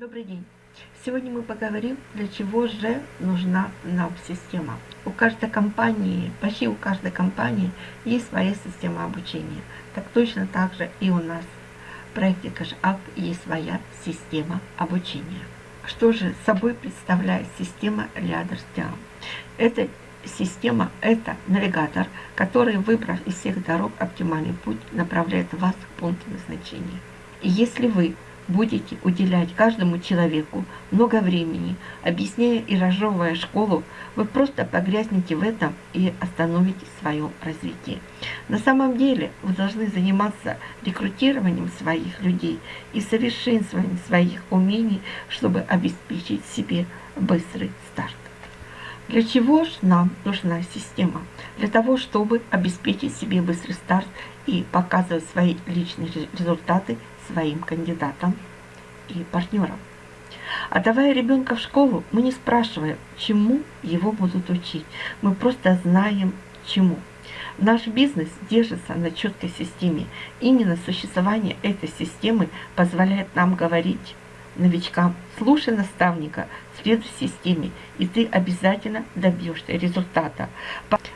Добрый день! Сегодня мы поговорим, для чего же нужна нам система. У каждой компании, почти у каждой компании есть своя система обучения. Так точно так же и у нас в проекте CashUp есть своя система обучения. Что же собой представляет система Лиадерстиан? Эта система – это навигатор, который, выбрав из всех дорог оптимальный путь, направляет вас к пункту назначения. И если вы будете уделять каждому человеку много времени, объясняя и разжевывая школу, вы просто погрязнете в этом и остановите свое развитие. На самом деле вы должны заниматься рекрутированием своих людей и совершенствованием своих умений, чтобы обеспечить себе быстрый старт. Для чего же нам нужна система? Для того, чтобы обеспечить себе быстрый старт и показывать свои личные результаты своим кандидатам и партнерам. Отдавая ребенка в школу, мы не спрашиваем, чему его будут учить. Мы просто знаем, чему. Наш бизнес держится на четкой системе. Именно существование этой системы позволяет нам говорить новичкам, слушай наставника, следуй системе, и ты обязательно добьешься результата.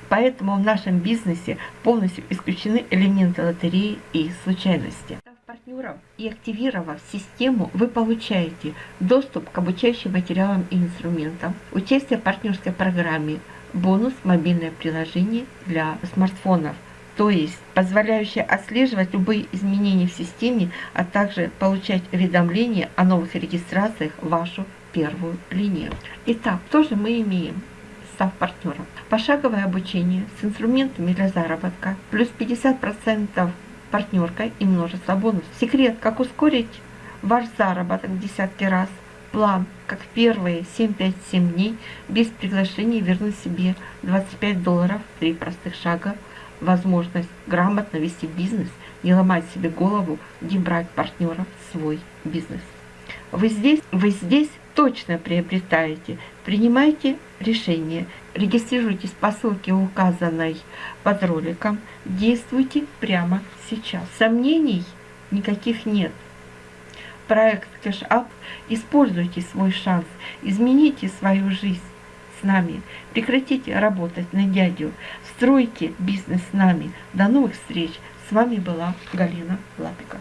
Поэтому в нашем бизнесе полностью исключены элементы лотереи и случайности и активировав систему, вы получаете доступ к обучающим материалам и инструментам, участие в партнерской программе, бонус мобильное приложение для смартфонов, то есть позволяющее отслеживать любые изменения в системе, а также получать уведомления о новых регистрациях в вашу первую линию. Итак, что же мы имеем? став партнером. Пошаговое обучение с инструментами для заработка, плюс 50% партнеркой и множество бонусов. Секрет, как ускорить ваш заработок в десятки раз. План, как первые 7-5-7 дней без приглашения вернуть себе 25 долларов, три простых шага, возможность грамотно вести бизнес, не ломать себе голову, не брать партнеров в свой бизнес. Вы здесь, вы здесь точно приобретаете. Принимайте решение. Регистрируйтесь по ссылке, указанной под роликом. Действуйте прямо сейчас. Сомнений никаких нет. Проект CashUp. Используйте свой шанс. Измените свою жизнь с нами. Прекратите работать на дядю. Стройте бизнес с нами. До новых встреч. С вами была Галина Лапика.